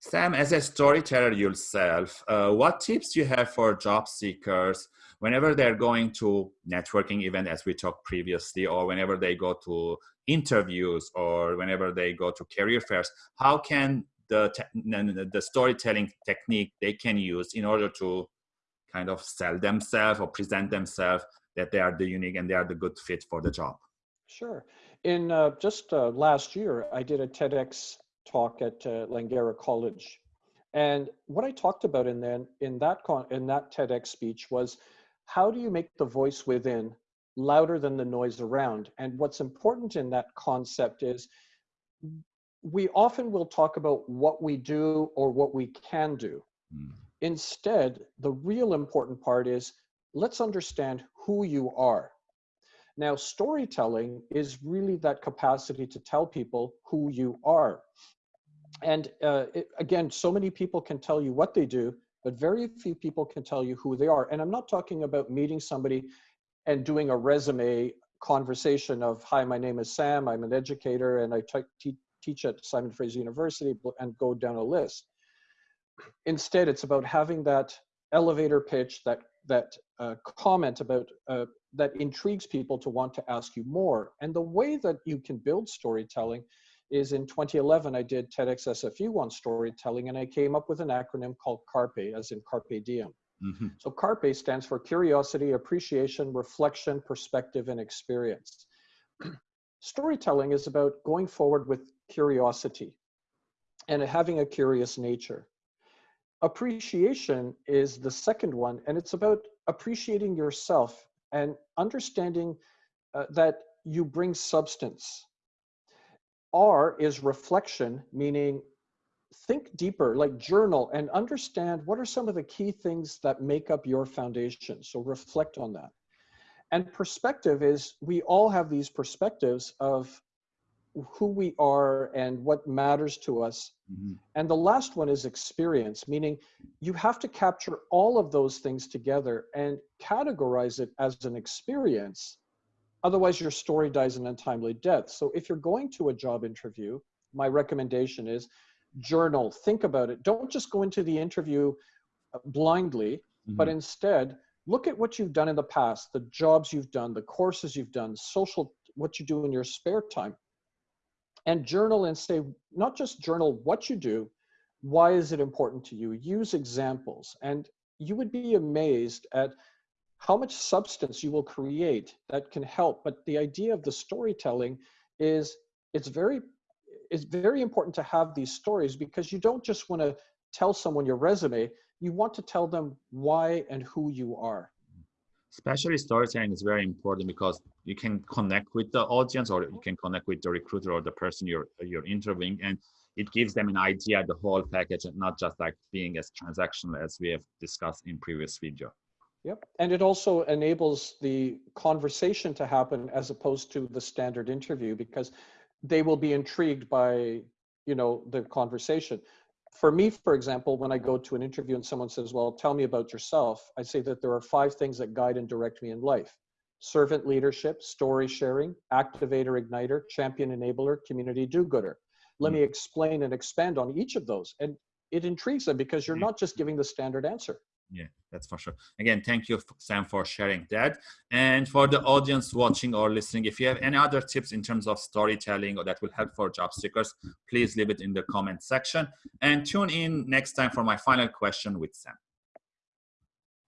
Sam, as a storyteller yourself, uh, what tips you have for job seekers whenever they're going to networking event, as we talked previously, or whenever they go to interviews, or whenever they go to career fairs? How can the the storytelling technique they can use in order to kind of sell themselves or present themselves that they are the unique and they are the good fit for the job? Sure. In uh, just uh, last year, I did a TEDx talk at uh, Langara College. And what I talked about in then in that con- in that TEDx speech was how do you make the voice within louder than the noise around? And what's important in that concept is we often will talk about what we do or what we can do. Mm. Instead, the real important part is let's understand who you are. Now, storytelling is really that capacity to tell people who you are and uh, it, again, so many people can tell you what they do, but very few people can tell you who they are. And I'm not talking about meeting somebody and doing a resume conversation of, hi, my name is Sam, I'm an educator, and I teach at Simon Fraser University, and go down a list. Instead, it's about having that elevator pitch, that that uh, comment about uh, that intrigues people to want to ask you more. And the way that you can build storytelling is in 2011, I did TEDx SFU on storytelling, and I came up with an acronym called CARPE, as in Carpe Diem. Mm-hmm. So CARPE stands for curiosity, appreciation, reflection, perspective, and experience. Storytelling is about going forward with curiosity and having a curious nature. Appreciation is the second one, and it's about appreciating yourself and understanding uh, that you bring substance R is reflection, meaning think deeper, like journal and understand what are some of the key things that make up your foundation. So reflect on that. And perspective is we all have these perspectives of who we are and what matters to us. Mm-hmm. And the last one is experience, meaning you have to capture all of those things together and categorize it as an experience Otherwise, your story dies an untimely death. So if you're going to a job interview, my recommendation is journal, think about it. Don't just go into the interview uh, blindly, mm-hmm. but instead look at what you've done in the past, the jobs you've done, the courses you've done, social, what you do in your spare time. And journal and say, not just journal what you do, why is it important to you? Use examples. And you would be amazed at how much substance you will create that can help. But the idea of the storytelling is it's very it's very important to have these stories because you don't just want to tell someone your resume, you want to tell them why and who you are. Especially storytelling is very important because you can connect with the audience or you can connect with the recruiter or the person you're you're interviewing and it gives them an idea the whole package and not just like being as transactional as we have discussed in previous video. Yep. And it also enables the conversation to happen as opposed to the standard interview because they will be intrigued by, you know, the conversation. For me, for example, when I go to an interview and someone says, well, tell me about yourself, I say that there are five things that guide and direct me in life. Servant leadership, story sharing, activator igniter, champion enabler, community do-gooder. Let mm. me explain and expand on each of those. And it intrigues them because you're mm. not just giving the standard answer yeah that's for sure. Again thank you sam for sharing that. And for the audience watching or listening if you have any other tips in terms of storytelling or that will help for job seekers please leave it in the comment section. And tune in next time for my final question with sam